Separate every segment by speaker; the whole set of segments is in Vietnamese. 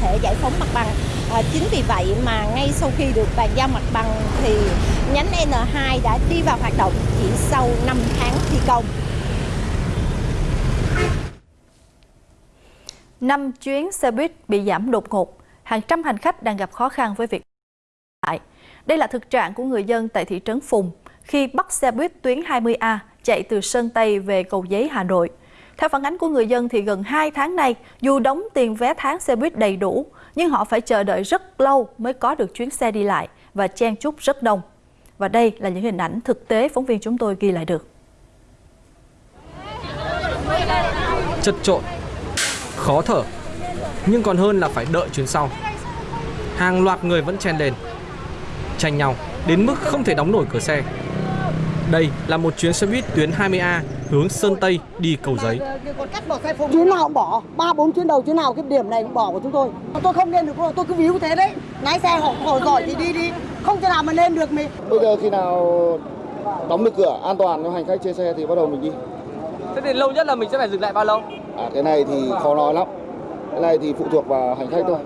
Speaker 1: thể giải phóng mặt bằng. À, chính vì vậy mà ngay sau khi được bàn giao mặt bằng thì nhánh N2 đã đi vào hoạt động chỉ sau 5 tháng thi công.
Speaker 2: 5 chuyến xe buýt bị giảm đột ngột, hàng trăm hành khách đang gặp khó khăn với việc lại. Đây là thực trạng của người dân tại thị trấn Phùng khi bắt xe buýt tuyến 20A chạy từ Sơn Tây về Cầu Giấy, Hà Nội. Theo phản ánh của người dân thì gần 2 tháng nay, dù đóng tiền vé tháng xe buýt đầy đủ, nhưng họ phải chờ đợi rất lâu mới có được chuyến xe đi lại và chen chúc rất đông. Và đây là những hình ảnh thực tế phóng viên chúng tôi ghi lại được.
Speaker 3: Chật trộn, khó thở, nhưng còn hơn là phải đợi chuyến sau. Hàng loạt người vẫn chen lên, tranh nhau đến mức không thể đóng nổi cửa xe. Đây là một chuyến xe buýt tuyến 20A hướng Sơn Tây đi cầu giấy.
Speaker 4: Chuyến nào cũng bỏ, ba bốn chuyến đầu chuyến nào cái điểm này cũng bỏ của chúng tôi. Tôi không lên được, tôi cứ víu thế đấy. Lái xe họ, họ giỏi thì đi đi, không thể nào mà lên được mình.
Speaker 5: Bây giờ khi nào đóng được cửa an toàn cho hành khách trên xe thì bắt đầu mình đi.
Speaker 3: Thế thì lâu nhất là mình sẽ phải dừng lại bao lâu?
Speaker 5: À cái này thì khó nói lắm. Cái này thì phụ thuộc vào hành khách thôi.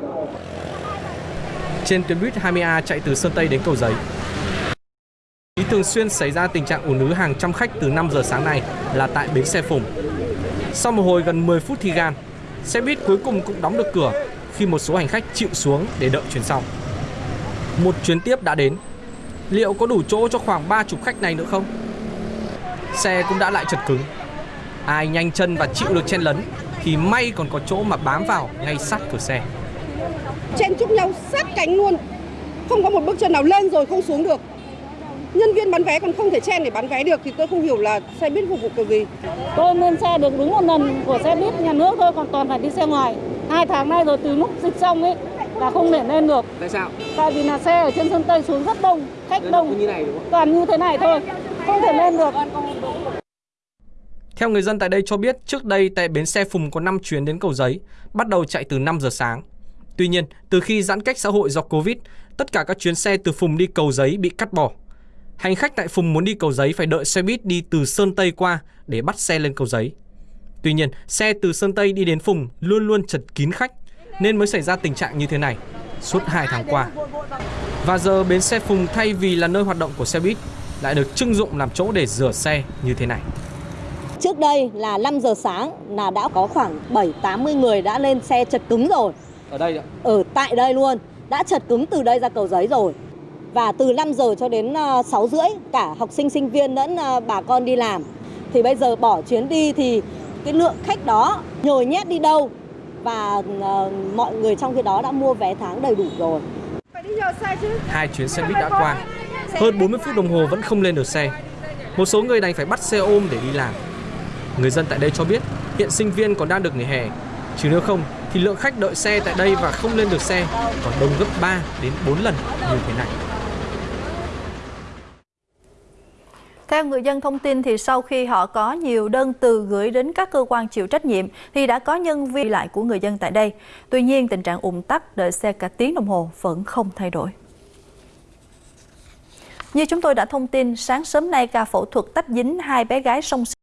Speaker 3: Trên tuyến buýt 20A chạy từ Sơn Tây đến cầu giấy, Ý thường xuyên xảy ra tình trạng ùn ứ hàng trăm khách từ 5 giờ sáng nay là tại bến xe Phùng. Sau một hồi gần 10 phút thi gan, xe buýt cuối cùng cũng đóng được cửa khi một số hành khách chịu xuống để đợi chuyến sau. Một chuyến tiếp đã đến. Liệu có đủ chỗ cho khoảng 30 khách này nữa không? Xe cũng đã lại chật cứng. Ai nhanh chân và chịu được chen lấn thì may còn có chỗ mà bám vào ngay sát cửa xe.
Speaker 6: Chen chúc nhau sát cánh luôn. Không có một bước chân nào lên rồi không xuống được nhân viên bán vé còn không thể chen để bán vé được thì tôi không hiểu là xe buýt phục vụ kiểu gì.
Speaker 7: Tôi lên xe được đúng một lần của xe buýt nhà nước thôi, còn toàn phải đi xe ngoài. Hai tháng nay rồi từ lúc dịch xong ấy là không thể lên được.
Speaker 3: Tại sao?
Speaker 7: Tại vì là xe ở trên sân Tây xuống rất đông, khách đông.
Speaker 3: Như này đúng không?
Speaker 7: Toàn như thế này thôi, không thể lên được.
Speaker 3: Theo người dân tại đây cho biết, trước đây tại bến xe Phùng có 5 chuyến đến cầu giấy, bắt đầu chạy từ 5 giờ sáng. Tuy nhiên, từ khi giãn cách xã hội do Covid, tất cả các chuyến xe từ Phùng đi cầu giấy bị cắt bỏ. Hành khách tại Phùng muốn đi cầu giấy phải đợi xe buýt đi từ Sơn Tây qua để bắt xe lên cầu giấy. Tuy nhiên, xe từ Sơn Tây đi đến Phùng luôn luôn chật kín khách nên mới xảy ra tình trạng như thế này suốt 2 tháng qua. Và giờ bến xe Phùng thay vì là nơi hoạt động của xe buýt lại được trưng dụng làm chỗ để rửa xe như thế này.
Speaker 1: Trước đây là 5 giờ sáng là đã có khoảng 7-80 người đã lên xe chật cứng rồi.
Speaker 3: Ở đây ạ?
Speaker 1: Ở tại đây luôn, đã chật cứng từ đây ra cầu giấy rồi và từ 5 giờ cho đến 6 ờ, rưỡi cả học sinh sinh viên lẫn ờ, bà con đi làm thì bây giờ bỏ chuyến đi thì cái lượng khách đó nhồi nhét đi đâu và uh, mọi người trong khi đó đã mua vé tháng đầy đủ rồi.
Speaker 3: Hai chuyến xe buýt đã qua, hơn 40 phút đồng hồ vẫn không lên được xe. Một số người đành phải bắt xe ôm để đi làm. Người dân tại đây cho biết hiện sinh viên còn đang được nghỉ hè, chứ nếu không thì lượng khách đợi xe tại đây và không lên được xe còn đông gấp 3 đến 4 lần như thế này.
Speaker 2: Theo người dân thông tin thì sau khi họ có nhiều đơn từ gửi đến các cơ quan chịu trách nhiệm thì đã có nhân viên lại của người dân tại đây. Tuy nhiên tình trạng ủng tắc đợi xe cả tiếng đồng hồ vẫn không thay đổi. Như chúng tôi đã thông tin, sáng sớm nay ca phẫu thuật tách dính hai bé gái song